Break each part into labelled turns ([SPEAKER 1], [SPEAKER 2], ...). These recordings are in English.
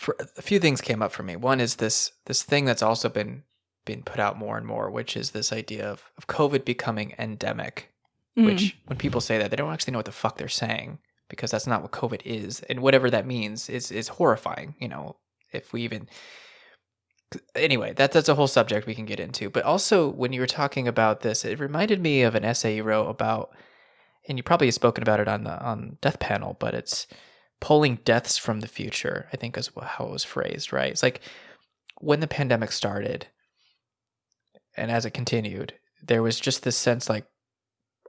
[SPEAKER 1] for a few things came up for me. One is this this thing that's also been been put out more and more, which is this idea of, of COVID becoming endemic.
[SPEAKER 2] Mm.
[SPEAKER 1] Which when people say that, they don't actually know what the fuck they're saying because that's not what COVID is, and whatever that means is is horrifying. You know, if we even anyway, that that's a whole subject we can get into. But also, when you were talking about this, it reminded me of an essay you wrote about, and you probably have spoken about it on the on Death Panel, but it's pulling deaths from the future. I think is how it was phrased. Right? It's like when the pandemic started, and as it continued, there was just this sense like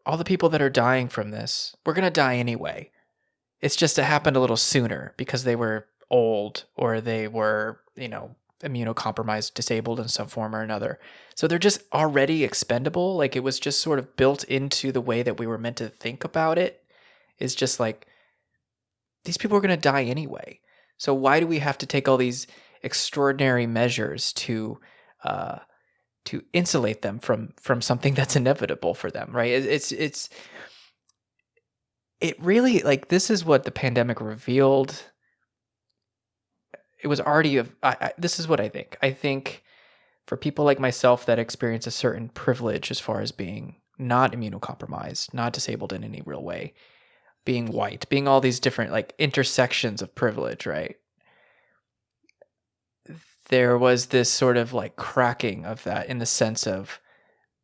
[SPEAKER 1] all the people that are dying from this, we're gonna die anyway. It's just it happened a little sooner because they were old or they were, you know, immunocompromised, disabled in some form or another. So they're just already expendable. Like it was just sort of built into the way that we were meant to think about it. it. Is just like these people are going to die anyway. So why do we have to take all these extraordinary measures to uh, to insulate them from from something that's inevitable for them? Right? It, it's it's it really like this is what the pandemic revealed it was already a, I, I, this is what I think. I think for people like myself that experience a certain privilege as far as being not immunocompromised, not disabled in any real way, being white, being all these different like intersections of privilege, right? There was this sort of like cracking of that in the sense of,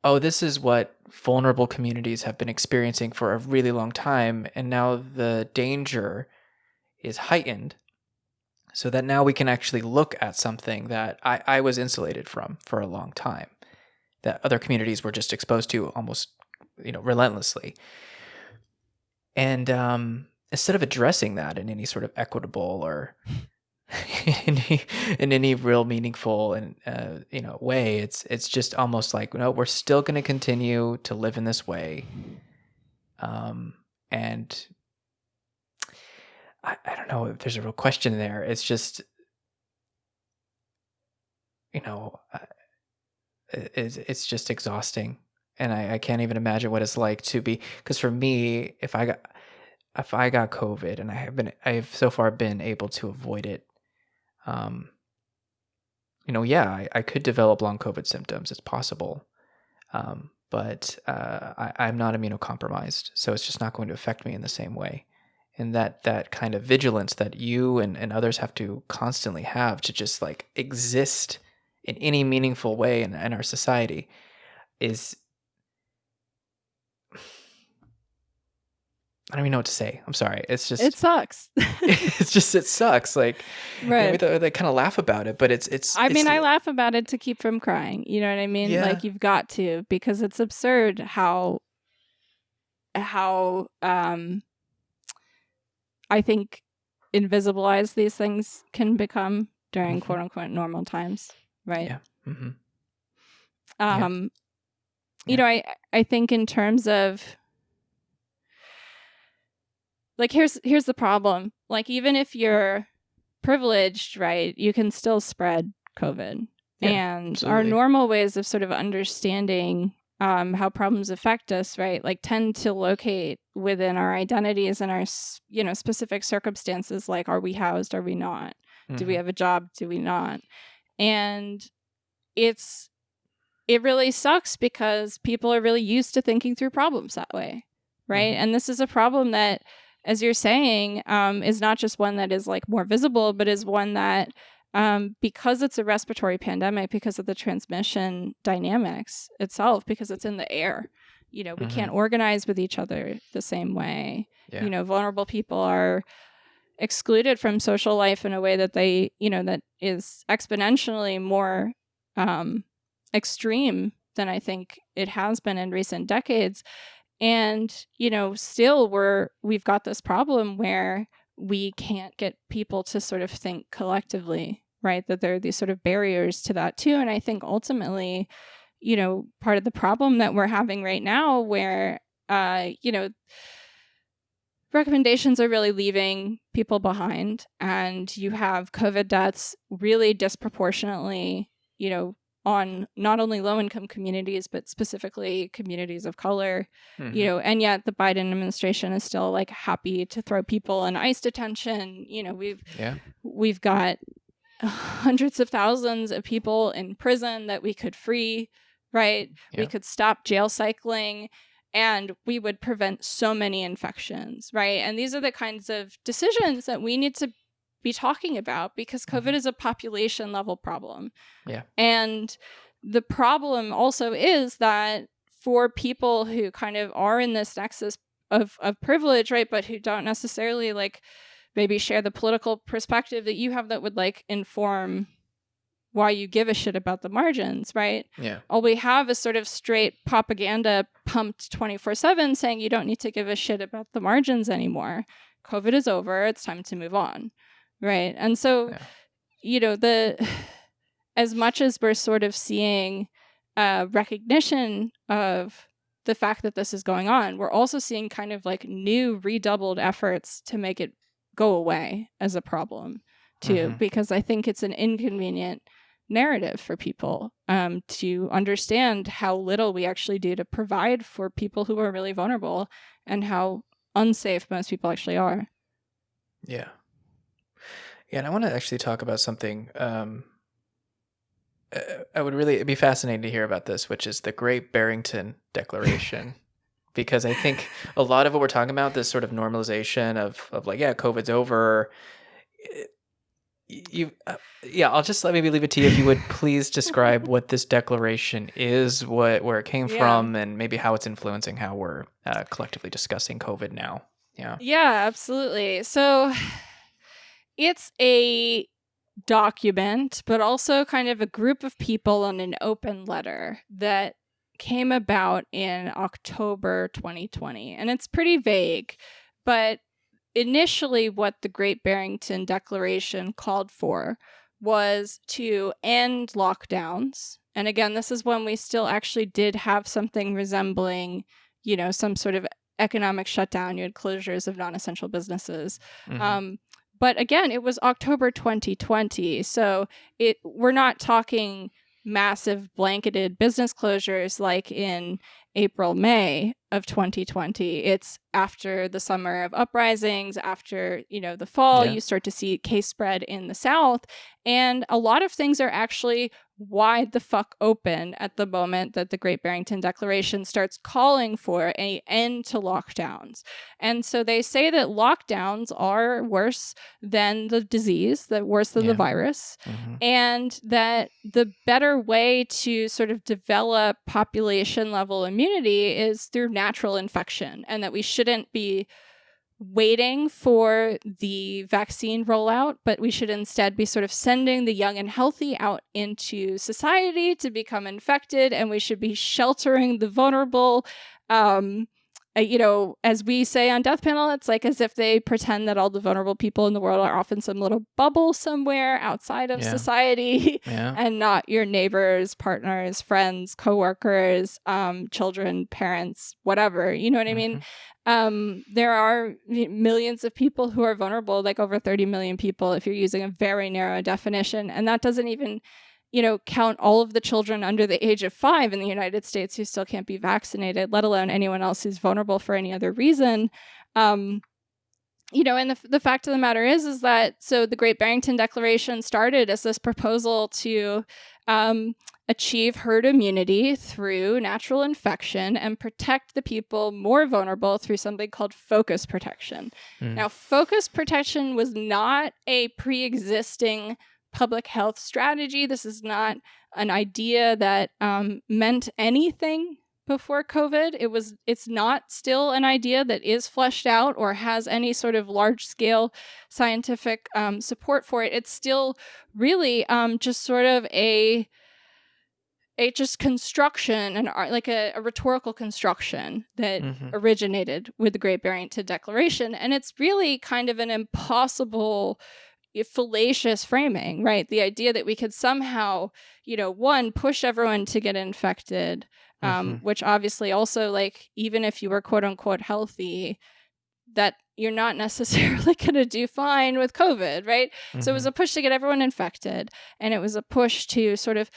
[SPEAKER 1] oh, this is what vulnerable communities have been experiencing for a really long time. And now the danger is heightened so that now we can actually look at something that I, I was insulated from for a long time that other communities were just exposed to almost you know relentlessly and um, instead of addressing that in any sort of equitable or in, any, in any real meaningful and uh, you know way it's it's just almost like no we're still going to continue to live in this way um, and I, I don't know if there's a real question there. It's just, you know, it's, it's just exhausting. And I, I can't even imagine what it's like to be, because for me, if I got, if I got COVID and I have been, I've so far been able to avoid it, um, you know, yeah, I, I could develop long COVID symptoms. It's possible. Um, but uh, I, I'm not immunocompromised, so it's just not going to affect me in the same way and that that kind of vigilance that you and, and others have to constantly have to just like exist in any meaningful way in, in our society is I don't even know what to say. I'm sorry. It's just
[SPEAKER 2] it sucks.
[SPEAKER 1] it's just it sucks. Like
[SPEAKER 2] right.
[SPEAKER 1] You know, they, they kind of laugh about it, but it's it's.
[SPEAKER 2] I
[SPEAKER 1] it's,
[SPEAKER 2] mean, I laugh about it to keep from crying. You know what I mean?
[SPEAKER 1] Yeah.
[SPEAKER 2] Like you've got to because it's absurd how how um I think invisibilize these things can become during mm-hmm. quote unquote normal times, right?
[SPEAKER 1] Yeah. Mm-hmm.
[SPEAKER 2] Um, yeah. you know, I I think in terms of like here's here's the problem. Like even if you're privileged, right, you can still spread COVID. Yeah, and absolutely. our normal ways of sort of understanding um, how problems affect us, right? Like tend to locate within our identities and our, you know, specific circumstances. Like, are we housed? Are we not? Mm-hmm. Do we mm-hmm. have a job? Do we not? And it's, it really sucks because people are really used to thinking through problems that way, right? Mm-hmm. And this is a problem that, as you're saying, um, is not just one that is like more visible, but is one that um, because it's a respiratory pandemic, because of the transmission dynamics itself, because it's in the air. You know, we mm-hmm. can't organize with each other the same way. Yeah. You know, vulnerable people are excluded from social life in a way that they, you know, that is exponentially more um, extreme than I think it has been in recent decades. And, you know, still we're we've got this problem where we can't get people to sort of think collectively, right? That there are these sort of barriers to that too. And I think ultimately, you know, part of the problem that we're having right now, where, uh, you know, recommendations are really leaving people behind, and you have COVID deaths really disproportionately, you know, on not only low income communities but specifically communities of color mm-hmm. you know and yet the biden administration is still like happy to throw people in ice detention you know we've
[SPEAKER 1] yeah
[SPEAKER 2] we've got hundreds of thousands of people in prison that we could free, right? Yeah. We could stop jail cycling and we would prevent so many infections, right? And these are the kinds of decisions that we need to be talking about because COVID mm-hmm. is a population level problem.
[SPEAKER 1] Yeah.
[SPEAKER 2] And the problem also is that for people who kind of are in this nexus of, of privilege, right, but who don't necessarily like maybe share the political perspective that you have that would like inform why you give a shit about the margins, right?
[SPEAKER 1] Yeah.
[SPEAKER 2] All we have is sort of straight propaganda pumped 24 7 saying you don't need to give a shit about the margins anymore. COVID is over. It's time to move on. Right. And so, yeah. you know, the as much as we're sort of seeing uh, recognition of the fact that this is going on, we're also seeing kind of like new redoubled efforts to make it go away as a problem too, mm-hmm. because I think it's an inconvenient narrative for people um, to understand how little we actually do to provide for people who are really vulnerable and how unsafe most people actually are.
[SPEAKER 1] Yeah. Yeah, and I want to actually talk about something. Um, uh, I would really be fascinated to hear about this, which is the Great Barrington Declaration. because I think a lot of what we're talking about, this sort of normalization of, of like, yeah, COVID's over. You, uh, yeah, I'll just let maybe leave it to you if you would please describe what this declaration is, what where it came yeah. from, and maybe how it's influencing how we're uh, collectively discussing COVID now. Yeah.
[SPEAKER 2] Yeah, absolutely. So it's a document, but also kind of a group of people on an open letter that came about in October 2020. And it's pretty vague, but initially, what the Great Barrington Declaration called for was to end lockdowns. And again, this is when we still actually did have something resembling, you know, some sort of economic shutdown. You had closures of non essential businesses. Mm-hmm. Um, but again, it was October 2020. So it we're not talking massive blanketed business closures like in April, May of 2020. It's after the summer of uprisings, after, you know, the fall, yeah. you start to see case spread in the South. And a lot of things are actually wide the fuck open at the moment that the Great Barrington Declaration starts calling for an end to lockdowns. And so they say that lockdowns are worse than the disease, that worse than yeah. the virus, mm-hmm. and that the better way to sort of develop population level immunity is through natural infection, and that we shouldn't be waiting for the vaccine rollout, but we should instead be sort of sending the young and healthy out into society to become infected, and we should be sheltering the vulnerable. Um, uh, you know, as we say on Death Panel, it's like as if they pretend that all the vulnerable people in the world are off in some little bubble somewhere outside of yeah. society yeah. and not your neighbors, partners, friends, coworkers, um, children, parents, whatever. You know what mm-hmm. I mean? Mm-hmm. Um, there are millions of people who are vulnerable, like over 30 million people, if you're using a very narrow definition. And that doesn't even you know, count all of the children under the age of five in the United States who still can't be vaccinated, let alone anyone else who's vulnerable for any other reason. Um, you know, and the, the fact of the matter is, is that so the Great Barrington Declaration started as this proposal to um, achieve herd immunity through natural infection and protect the people more vulnerable through something called focus protection. Mm. Now, focus protection was not a pre existing public health strategy. This is not an idea that um, meant anything before COVID. It was it's not still an idea that is fleshed out or has any sort of large scale scientific um, support for it. It's still really um, just sort of a a just construction and like a, a, rhetorical construction that mm-hmm. originated with the Great Barrington Declaration, and it's really kind of an impossible fallacious framing, right? The idea that we could somehow, you know, one, push everyone to get infected, um, mm-hmm. which obviously also, like, even if you were quote unquote healthy, that you're not necessarily going to do fine with COVID, right? Mm-hmm. So it was mm-hmm. a push to get everyone infected, and it was a push to sort of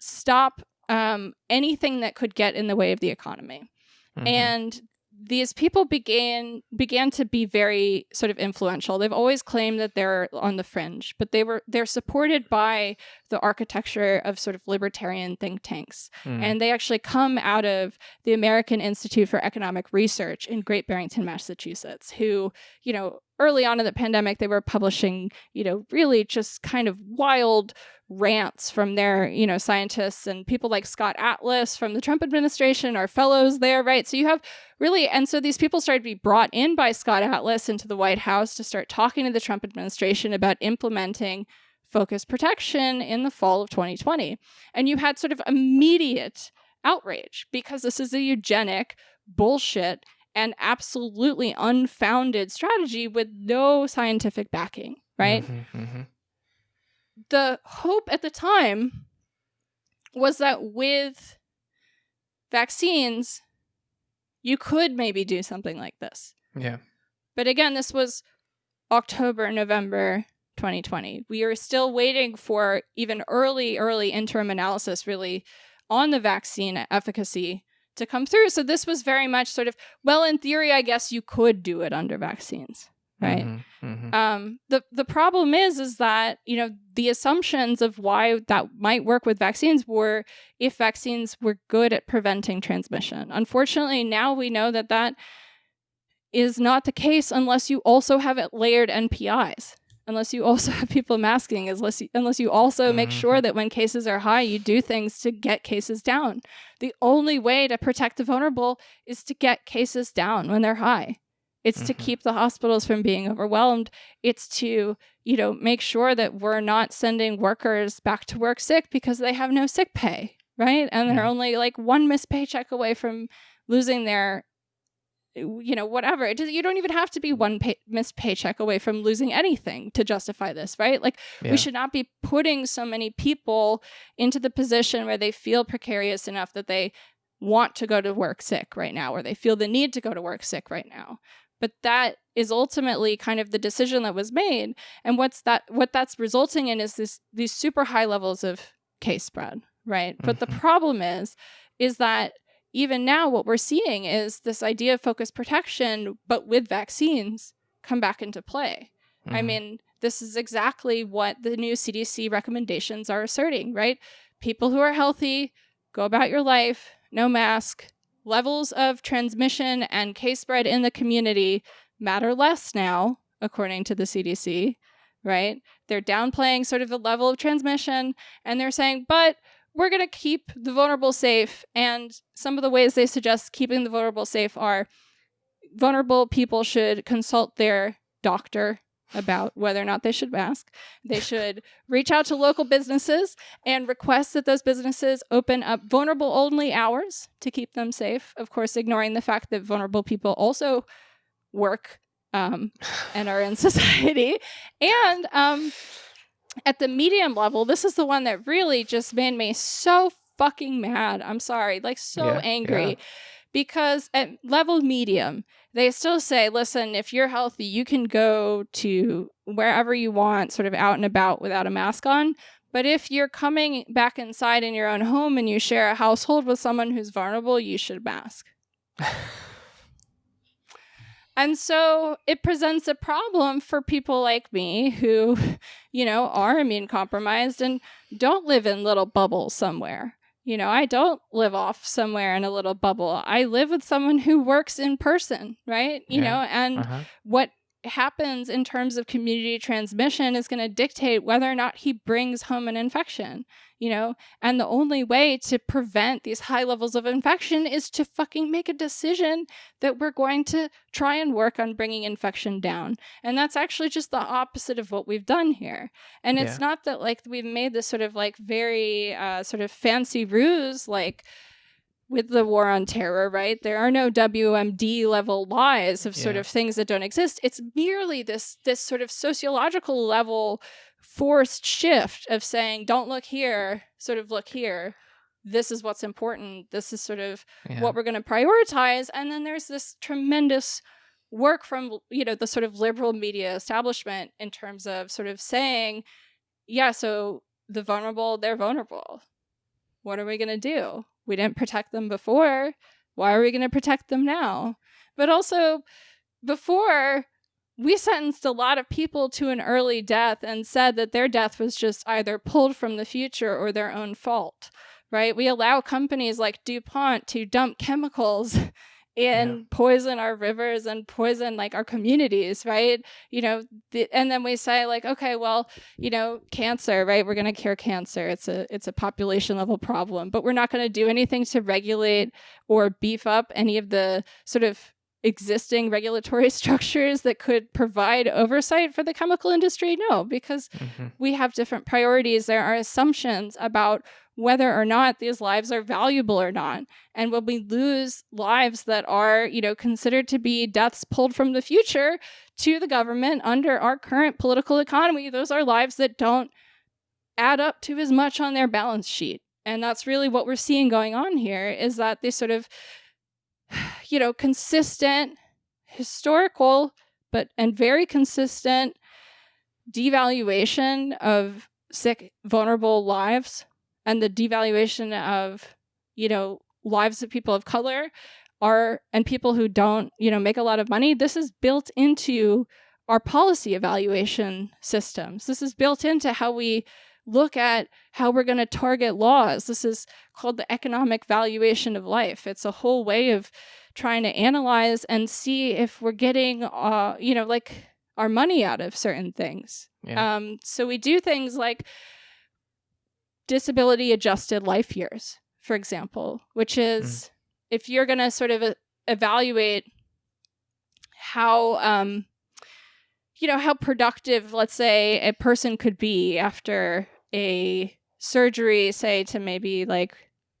[SPEAKER 2] stop um, anything that could get in the way of the economy. Mm-hmm. And these people began began to be very sort of influential. They've always claimed that they're on the fringe, but they were they're supported by the architecture of sort of libertarian think tanks. Mm. And they actually come out of the American Institute for Economic Research in Great Barrington, Massachusetts, who, you know, early on in the pandemic, they were publishing, you know, really just kind of wild rants from their, you know, scientists and people like Scott Atlas from the Trump administration are fellows there, right? So you have really, and so these people started to be brought in by Scott Atlas into the White House to start talking to the Trump administration about implementing focus protection in the fall of 2020. And you had sort of immediate outrage because this is a eugenic bullshit and absolutely unfounded strategy with no scientific backing, right? Mm-hmm, mm-hmm. The hope at the time was that with vaccines, you could maybe do something like this.
[SPEAKER 1] Yeah.
[SPEAKER 2] But again, this was October, November 2020. We are still waiting for even early, early interim analysis really on the vaccine efficacy to come through. So this was very much sort of, well, in theory, I guess you could do it under vaccines, right? Mm-hmm, mm-hmm. Um, the the problem is, is that you know the assumptions of why that might work with vaccines were if vaccines were good at preventing transmission. Unfortunately, now we know that that is not the case unless you also have it layered NPIs unless you also have people masking, unless you, unless you also mm-hmm. make sure that when cases are high, you do things to get cases down. The only way to protect the vulnerable is to get cases down when they're high. It's mm-hmm. to keep the hospitals from being overwhelmed. It's to, you know, make sure that we're not sending workers back to work sick because they have no sick pay, right? And they're only like one missed paycheck away from losing their you know, whatever. It you don't even have to be one pay, missed paycheck away from losing anything to justify this, right? Like, yeah. we should not be putting so many people into the position where they feel precarious enough that they want to go to work sick right now, or they feel the need to go to work sick right now. But that is ultimately kind of the decision that was made, and what's that? What that's resulting in is this these super high levels of case spread, right? Mm-hmm. But the mm-hmm. problem is, is that even now, what we're seeing is this idea of focus protection, but with vaccines, come back into play. Mm-hmm. I mean, this is exactly what the new CDC recommendations are asserting, right? People who are healthy, go about your life, no mask. Levels of transmission and case spread in the community matter less now, according to the CDC, right? They're downplaying sort of the level of transmission and they're saying, but we're going to keep the vulnerable safe. And some of the ways they suggest keeping the vulnerable safe are vulnerable people should consult their doctor about whether or not they should mask. They should reach out to local businesses and request that those businesses open up vulnerable only hours to keep them safe. Of course, ignoring the fact that vulnerable people also work um, and are in society. And um, at the medium level, this is the one that really just made me so fucking mad. I'm sorry, like so yeah, angry. Yeah. Because at level medium, they still say, listen, if you're healthy, you can go to wherever you want, sort of out and about without a mask on. But if you're coming back inside in your own home and you share a household with someone who's vulnerable, you should mask. And so it presents a problem for people like me who, you know, are immune compromised and don't live in little bubbles somewhere. You know, I don't live off somewhere in a little bubble. I live with someone who works in person, right? You yeah. know, and uh-huh. what happens in terms of community transmission is going to dictate whether or not he brings home an infection you know? And the only way to prevent these high levels of infection is to fucking make a decision that we're going to try and work on bringing infection down. And that's actually just the opposite of what we've done here. And it's yeah. not that like we've made this sort of like very uh, sort of fancy ruse, like, with the war on terror, right? There are no WMD level lies of sort yeah. of things that don't exist. It's merely this this sort of sociological level forced shift of saying, don't look here, sort of look here. This is what's important. This is sort of yeah. what we're going to prioritize. And then there's this tremendous work from, you know, the sort of liberal media establishment in terms of sort of saying, yeah, so the vulnerable, they're vulnerable. What are we going to do? We didn't protect them before. Why are we going to protect them now? But also, before we sentenced a lot of people to an early death and said that their death was just either pulled from the future or their own fault, right? We allow companies like DuPont to dump chemicals and yeah. poison our rivers and poison like our communities right? You know the, and then we say like okay well you know cancer right? We're going to cure cancer. It's a it's a population level problem. But we're not going to do anything to regulate or beef up any of the sort of existing regulatory structures that could provide oversight for the chemical industry. No because mm-hmm. we have different priorities. There are assumptions about whether or not these lives are valuable or not. And when we lose lives that are, you know, considered to be deaths pulled from the future to the government under our current political economy, those are lives that don't add up to as much on their balance sheet. And that's really what we're seeing going on here is that this sort of, you know, consistent, historical, but and very consistent devaluation of sick, vulnerable lives and the devaluation of, you know, lives of people of color are and people who don't, you know, make a lot of money, this is built into our policy evaluation systems. This is built into how we look at how we're going to target laws. This is called the economic valuation of life. It's a whole way of trying to analyze and see if we're getting, uh, you know, like our money out of certain things. Yeah. Um, so we do things like disability adjusted life years, for example, which is mm. if you're going to sort of evaluate how, um, you know, how productive, let's say, a person could be after a surgery, say, to maybe like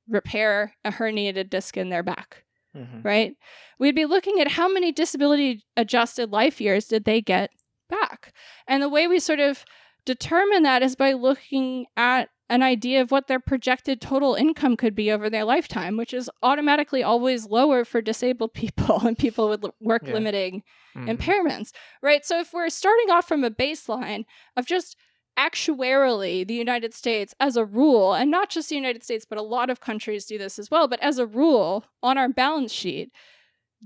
[SPEAKER 2] repair a herniated disc in their back, mm-hmm. right? We'd be looking at how many disability adjusted life years did they get back. And the way we sort of determine that is by looking at an idea of what their projected total income could be over their lifetime, which is automatically always lower for disabled people and people with work yeah. limiting mm-hmm. impairments, right? So if we're starting off from a baseline of just actuarially the United States as a rule, and not just the United States, but a lot of countries do this as well, but as a rule on our balance sheet,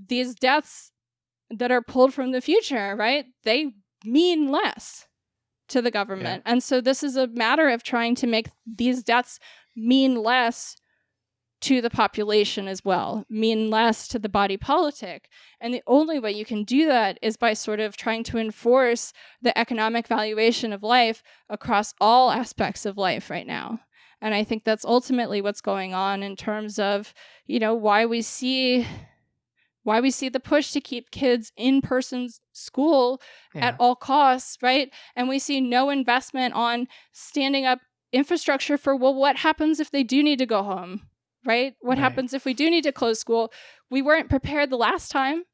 [SPEAKER 2] these deaths that are pulled from the future, right? They mean less to the government. Yeah. And so this is a matter of trying to make these deaths mean less to the population as well, mean less to the body politic. And the only way you can do that is by sort of trying to enforce the economic valuation of life across all aspects of life right now. And I think that's ultimately what's going on in terms of, you know, why we see why we see the push to keep kids in person school yeah. at all costs, right? And we see no investment on standing up infrastructure for, well, what happens if they do need to go home, right? What right. happens if we do need to close school? We weren't prepared the last time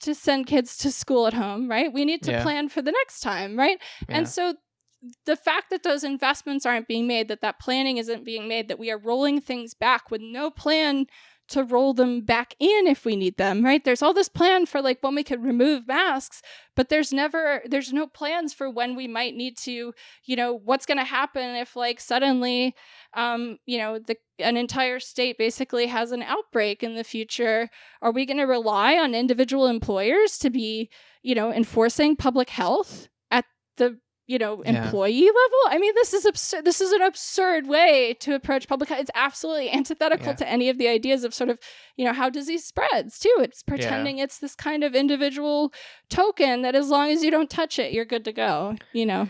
[SPEAKER 2] to send kids to school at home, right? We need to yeah. plan for the next time, right? Yeah. And so the fact that those investments aren't being made, that that planning isn't being made, that we are rolling things back with no plan to roll them back in if we need them, right? There's all this plan for like when we could remove masks, but there's never there's no plans for when we might need to, you know, what's going to happen if like suddenly um, you know, the an entire state basically has an outbreak in the future. Are we going to rely on individual employers to be, you know, enforcing public health at the you know, employee yeah. level. I mean, this is absurd. This is an absurd way to approach public health. It's absolutely antithetical yeah. to any of the ideas of sort of, you know, how disease spreads too. It's pretending yeah. it's this kind of individual token that as long as you don't touch it, you're good to go, you know.